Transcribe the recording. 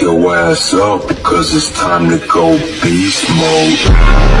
your ass up, cause it's time to go beast mode.